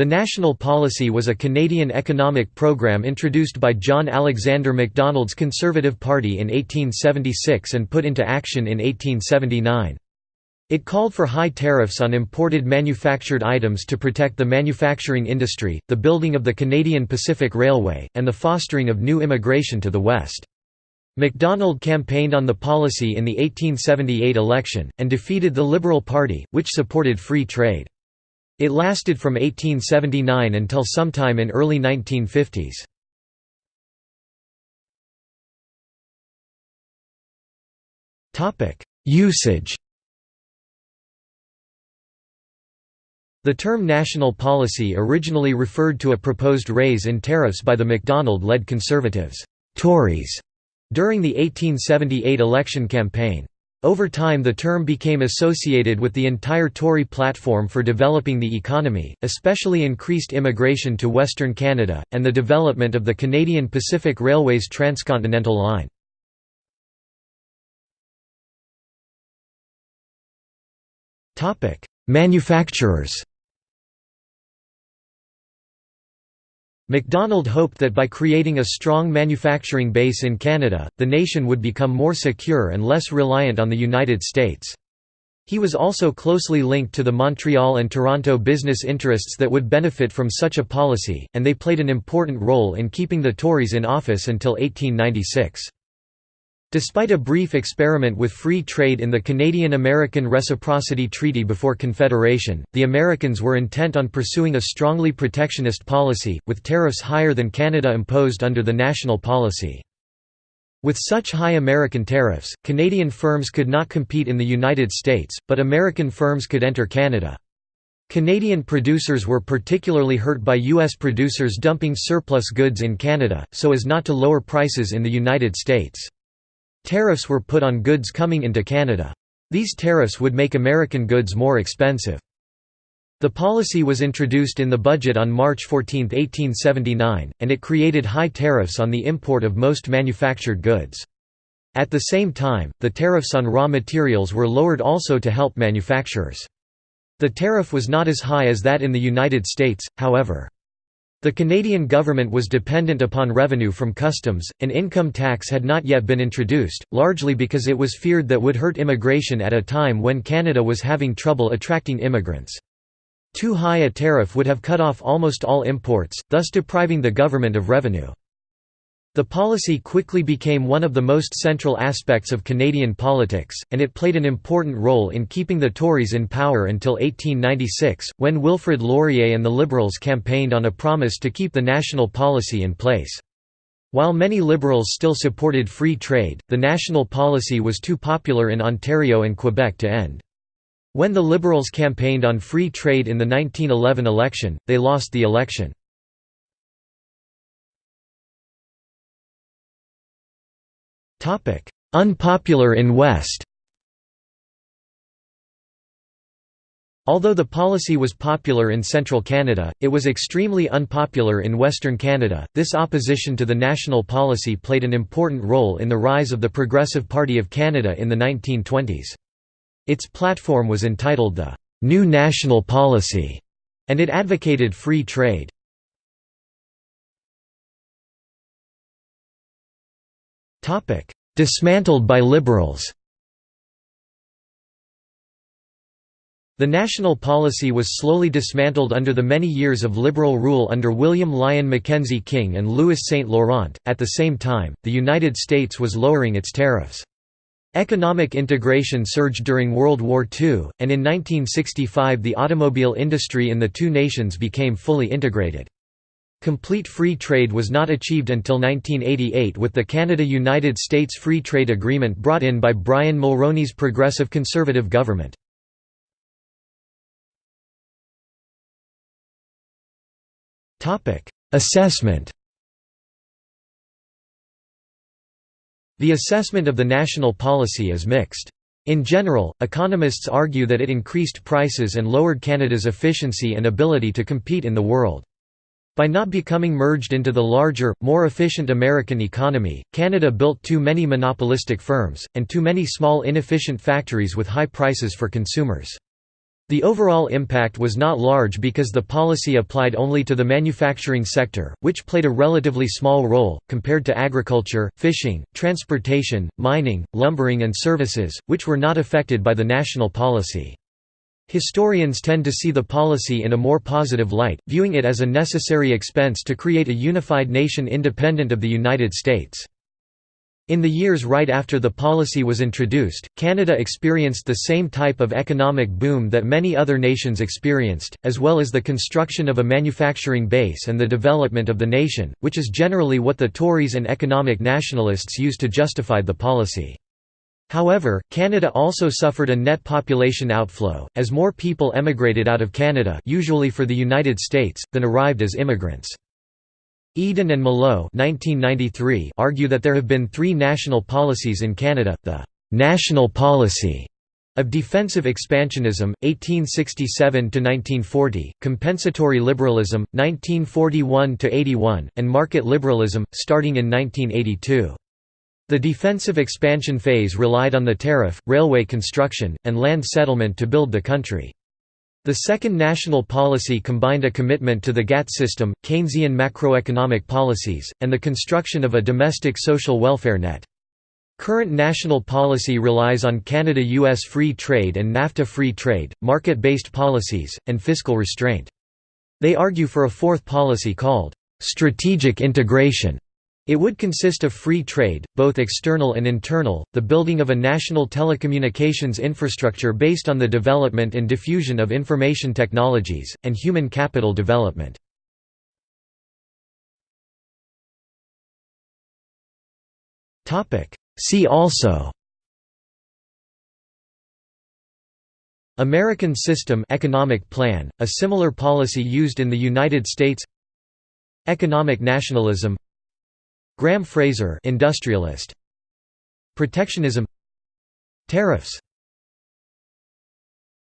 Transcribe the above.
The National Policy was a Canadian economic program introduced by John Alexander Macdonald's Conservative Party in 1876 and put into action in 1879. It called for high tariffs on imported manufactured items to protect the manufacturing industry, the building of the Canadian Pacific Railway, and the fostering of new immigration to the West. Macdonald campaigned on the policy in the 1878 election, and defeated the Liberal Party, which supported free trade. It lasted from 1879 until sometime in early 1950s. Usage The term national policy originally referred to a proposed raise in tariffs by the Macdonald-led Conservatives Tories", during the 1878 election campaign. Over time the term became associated with the entire Tory platform for developing the economy, especially increased immigration to Western Canada, and the development of the Canadian Pacific Railway's transcontinental line. Manufacturers Macdonald hoped that by creating a strong manufacturing base in Canada, the nation would become more secure and less reliant on the United States. He was also closely linked to the Montreal and Toronto business interests that would benefit from such a policy, and they played an important role in keeping the Tories in office until 1896. Despite a brief experiment with free trade in the Canadian-American Reciprocity Treaty before Confederation, the Americans were intent on pursuing a strongly protectionist policy, with tariffs higher than Canada imposed under the national policy. With such high American tariffs, Canadian firms could not compete in the United States, but American firms could enter Canada. Canadian producers were particularly hurt by U.S. producers dumping surplus goods in Canada, so as not to lower prices in the United States. Tariffs were put on goods coming into Canada. These tariffs would make American goods more expensive. The policy was introduced in the budget on March 14, 1879, and it created high tariffs on the import of most manufactured goods. At the same time, the tariffs on raw materials were lowered also to help manufacturers. The tariff was not as high as that in the United States, however. The Canadian government was dependent upon revenue from customs, an income tax had not yet been introduced, largely because it was feared that would hurt immigration at a time when Canada was having trouble attracting immigrants. Too high a tariff would have cut off almost all imports, thus depriving the government of revenue. The policy quickly became one of the most central aspects of Canadian politics, and it played an important role in keeping the Tories in power until 1896, when Wilfrid Laurier and the Liberals campaigned on a promise to keep the national policy in place. While many Liberals still supported free trade, the national policy was too popular in Ontario and Quebec to end. When the Liberals campaigned on free trade in the 1911 election, they lost the election. Unpopular in West Although the policy was popular in central Canada, it was extremely unpopular in Western Canada. This opposition to the national policy played an important role in the rise of the Progressive Party of Canada in the 1920s. Its platform was entitled the New National Policy, and it advocated free trade. Dismantled by Liberals The national policy was slowly dismantled under the many years of Liberal rule under William Lyon Mackenzie King and Louis Saint Laurent. At the same time, the United States was lowering its tariffs. Economic integration surged during World War II, and in 1965 the automobile industry in the two nations became fully integrated. Complete free trade was not achieved until 1988 with the Canada–United States Free Trade Agreement brought in by Brian Mulroney's Progressive Conservative government. Assessment The assessment of the national policy is mixed. In general, economists argue that it increased prices and lowered Canada's efficiency and ability to compete in the world. By not becoming merged into the larger, more efficient American economy, Canada built too many monopolistic firms, and too many small inefficient factories with high prices for consumers. The overall impact was not large because the policy applied only to the manufacturing sector, which played a relatively small role, compared to agriculture, fishing, transportation, mining, lumbering and services, which were not affected by the national policy. Historians tend to see the policy in a more positive light, viewing it as a necessary expense to create a unified nation independent of the United States. In the years right after the policy was introduced, Canada experienced the same type of economic boom that many other nations experienced, as well as the construction of a manufacturing base and the development of the nation, which is generally what the Tories and economic nationalists use to justify the policy. However, Canada also suffered a net population outflow, as more people emigrated out of Canada usually for the United States, than arrived as immigrants. Eden and Molot argue that there have been three national policies in Canada, the «national policy» of defensive expansionism, 1867–1940, compensatory liberalism, 1941–81, and market liberalism, starting in 1982. The defensive expansion phase relied on the tariff, railway construction, and land settlement to build the country. The second national policy combined a commitment to the GATT system, Keynesian macroeconomic policies, and the construction of a domestic social welfare net. Current national policy relies on Canada-US free trade and NAFTA free trade, market-based policies, and fiscal restraint. They argue for a fourth policy called, "...strategic integration", it would consist of free trade, both external and internal, the building of a national telecommunications infrastructure based on the development and diffusion of information technologies, and human capital development. See also American System Economic Plan, a similar policy used in the United States Economic nationalism Graham Fraser industrialist. Protectionism. Tariffs